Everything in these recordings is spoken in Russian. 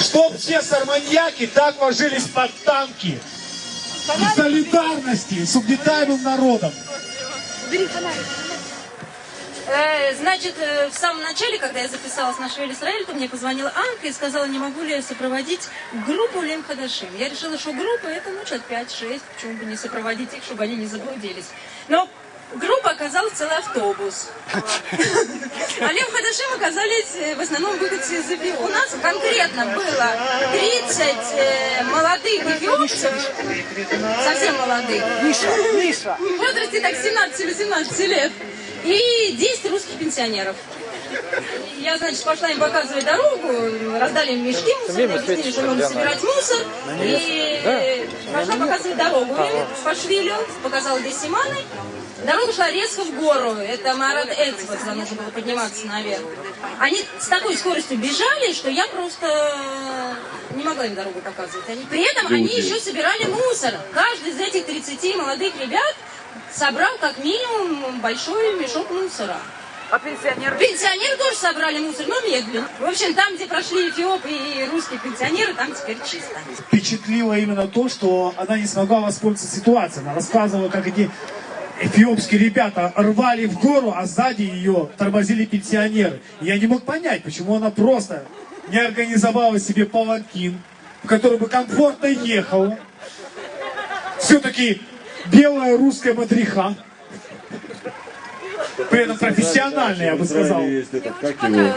Чтоб все сарманьяки так ложились под танки. В солидарности с угнетаемым народом. Э, Значит, э, в самом начале, когда я записалась на Швель Израиль, то мне позвонила Анка и сказала, не могу ли я сопроводить группу Лем Хадашим. Я решила, что группа это, ну, человек 5-6, почему бы не сопроводить их, чтобы они не заблудились. Но группа оказалась целый автобус. А Лем Хадашим оказались э, в основном выходцы из Эфиопии. У нас конкретно было 30 э, молодых эфиопцев, совсем молодых, в возрасте так 17-18 лет, и 10 русских пенсионеров. Я, значит, пошла им показывать дорогу, раздали им мешки мусорные, объяснили, что нужно собирать мусор, и пошла показывать дорогу. Им по швилю, показала здесь Симаны. Дорога шла резко в гору, это Марат Эцбет, туда нужно было подниматься наверх. Они с такой скоростью бежали, что я просто не могла им дорогу показывать. Они, при этом они еще собирали мусор. Каждый из этих 30 молодых ребят собрал как минимум большой мешок мусора. А пенсионеры? Пенсионеры тоже собрали мусор, но медленно. В общем, там, где прошли эфиопы и русские пенсионеры, там теперь чисто. Впечатлило именно то, что она не смогла воспользоваться ситуацией. Она рассказывала, как эти эфиопские ребята рвали в гору, а сзади ее тормозили пенсионеры. Я не мог понять, почему она просто не организовала себе паланкин, в который бы комфортно ехала. Все-таки белая русская мадриха. При этом профессиональная, я бы сказал. Этот, как его?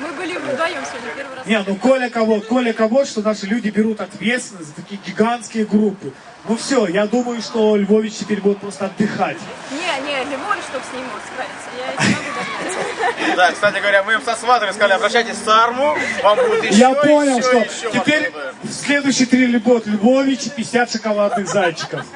Мы были вдвоем сегодня. Не, ну Коля кого, Коля кого, что наши люди берут ответственность за такие гигантские группы. Ну все, я думаю, что Львович теперь будет просто отдыхать. Не, не, Львович, чтобы с ним мог справиться. Я не могу догнать. Да, кстати говоря, мы им со сватами сказали, обращайтесь в Сарму, вам будет еще, Я понял, еще, что еще теперь в следующий триллибот Львович и 50 шоколадных зайчиков.